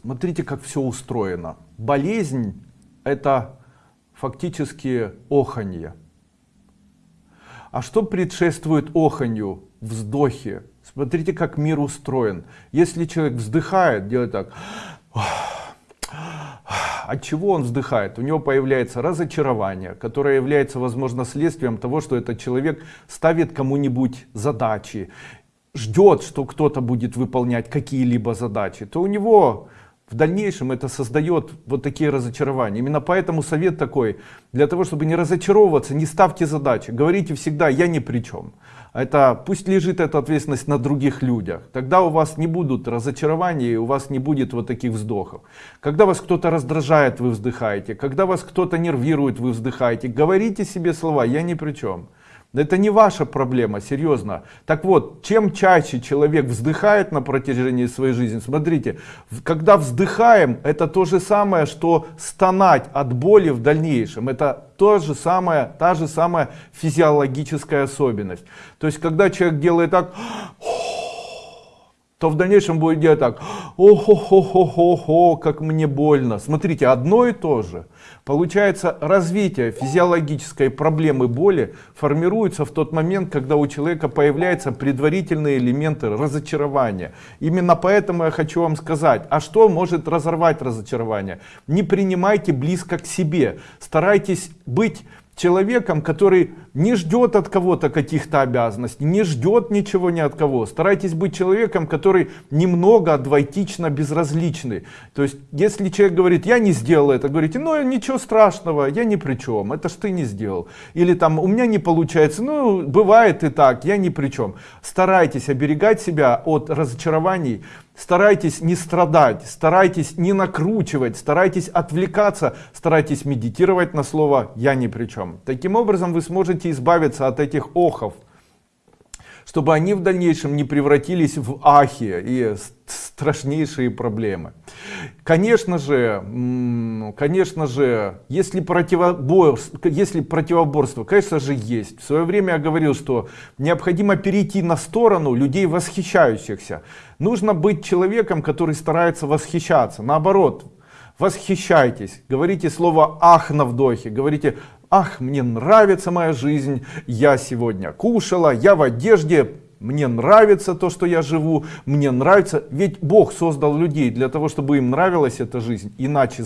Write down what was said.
Смотрите, как все устроено. Болезнь – это фактически оханье. А что предшествует оханью? Вздохе. Смотрите, как мир устроен. Если человек вздыхает, делает так. От чего он вздыхает? У него появляется разочарование, которое является, возможно, следствием того, что этот человек ставит кому-нибудь задачи, ждет, что кто-то будет выполнять какие-либо задачи, то у него в дальнейшем это создает вот такие разочарования. Именно поэтому совет такой, для того, чтобы не разочаровываться, не ставьте задачи, говорите всегда «я ни при чем». Это пусть лежит эта ответственность на других людях. Тогда у вас не будут разочарований, и у вас не будет вот таких вздохов. Когда вас кто-то раздражает, вы вздыхаете. Когда вас кто-то нервирует, вы вздыхаете. Говорите себе слова «я ни при чем». Это не ваша проблема, серьезно. Так вот, чем чаще человек вздыхает на протяжении своей жизни, смотрите, когда вздыхаем, это то же самое, что стонать от боли в дальнейшем. Это то же самое, та же самая физиологическая особенность. То есть, когда человек делает так, то в дальнейшем будет делать так, охо-хо-хо-хо, как мне больно. Смотрите, одно и то же. Получается, развитие физиологической проблемы боли формируется в тот момент, когда у человека появляются предварительные элементы разочарования. Именно поэтому я хочу вам сказать, а что может разорвать разочарование? Не принимайте близко к себе, старайтесь быть человеком, который не ждет от кого-то каких-то обязанностей, не ждет ничего ни от кого. Старайтесь быть человеком, который немного двойтично безразличный. То есть, если человек говорит, я не сделал это, говорите, ну ничего страшного, я ни при чем, это ж ты не сделал. Или там, у меня не получается, ну бывает и так, я ни при чем. Старайтесь оберегать себя от разочарований, Старайтесь не страдать, старайтесь не накручивать, старайтесь отвлекаться, старайтесь медитировать на слово «я ни при чем». Таким образом вы сможете избавиться от этих охов, чтобы они в дальнейшем не превратились в ахи и страшнейшие проблемы. Конечно же, конечно же, если противоборство, если противоборство, конечно же, есть. В свое время я говорил, что необходимо перейти на сторону людей восхищающихся. Нужно быть человеком, который старается восхищаться. Наоборот, восхищайтесь, говорите слово «ах» на вдохе, говорите «ах, мне нравится моя жизнь, я сегодня кушала, я в одежде, мне нравится то, что я живу, мне нравится». Ведь Бог создал людей для того, чтобы им нравилась эта жизнь, иначе